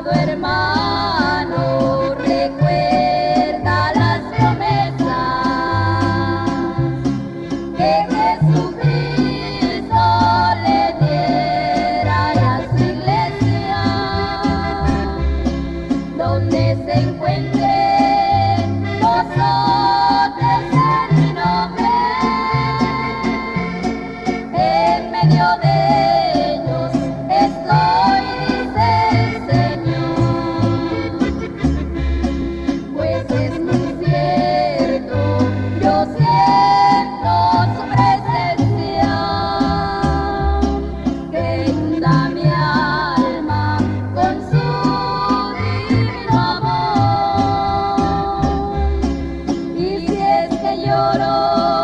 amado hermano. Está.